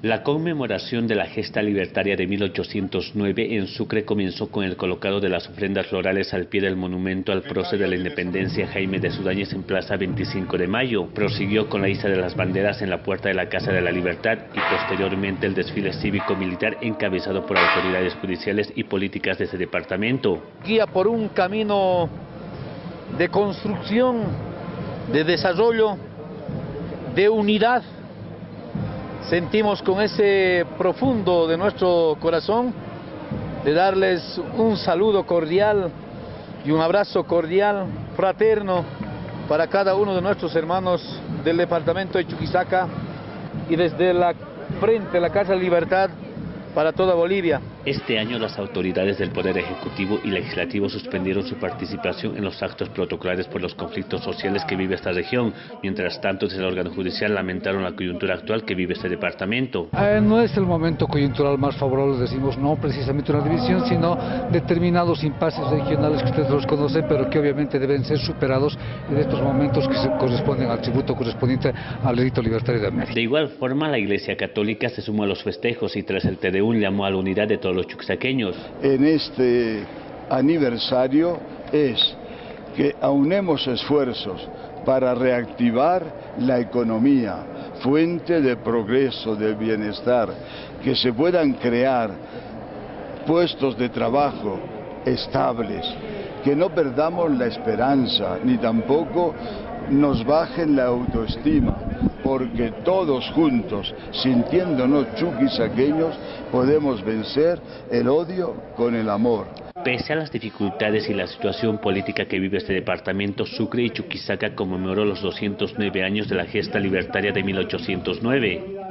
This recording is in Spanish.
La conmemoración de la gesta libertaria de 1809 en Sucre comenzó con el colocado de las ofrendas florales al pie del monumento al prócer de la independencia Jaime de Sudáñez en Plaza 25 de Mayo. Prosiguió con la isla de las banderas en la puerta de la Casa de la Libertad y posteriormente el desfile cívico-militar encabezado por autoridades judiciales y políticas de ese departamento. Guía por un camino de construcción, de desarrollo, de unidad sentimos con ese profundo de nuestro corazón de darles un saludo cordial y un abrazo cordial, fraterno, para cada uno de nuestros hermanos del departamento de Chuquisaca y desde la frente de la Casa Libertad para toda Bolivia. Este año las autoridades del Poder Ejecutivo y Legislativo suspendieron su participación en los actos protocolares por los conflictos sociales que vive esta región. Mientras tanto, desde el órgano judicial lamentaron la coyuntura actual que vive este departamento. Eh, no es el momento coyuntural más favorable, decimos no precisamente una división, sino determinados impases regionales que ustedes los conocen, pero que obviamente deben ser superados en estos momentos que se corresponden al tributo correspondiente al delito libertario de América. De igual forma, la Iglesia Católica se sumó a los festejos y tras el TDU llamó a la unidad de todos los chuxaqueños. En este aniversario es que aunemos esfuerzos para reactivar la economía, fuente de progreso, de bienestar, que se puedan crear puestos de trabajo estables, que no perdamos la esperanza, ni tampoco nos bajen la autoestima, porque todos juntos, sintiéndonos chuquisaqueños, podemos vencer el odio con el amor. Pese a las dificultades y la situación política que vive este departamento, Sucre y Chuquisaca conmemoró los 209 años de la gesta libertaria de 1809.